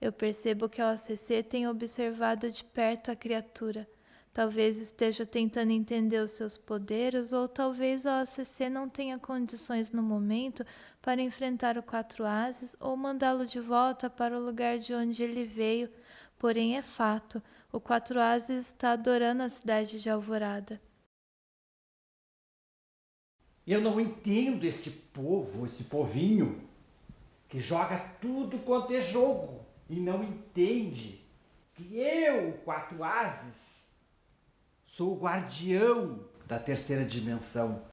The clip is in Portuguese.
Eu percebo que a OCC tem observado de perto a criatura. Talvez esteja tentando entender os seus poderes, ou talvez a OCC não tenha condições no momento para enfrentar o Quatro Ases ou mandá-lo de volta para o lugar de onde ele veio. Porém, é fato: o Quatro Ases está adorando a cidade de Alvorada. Eu não entendo esse povo, esse povinho, que joga tudo quanto é jogo e não entende que eu, Quatro Ases, sou o guardião da terceira dimensão.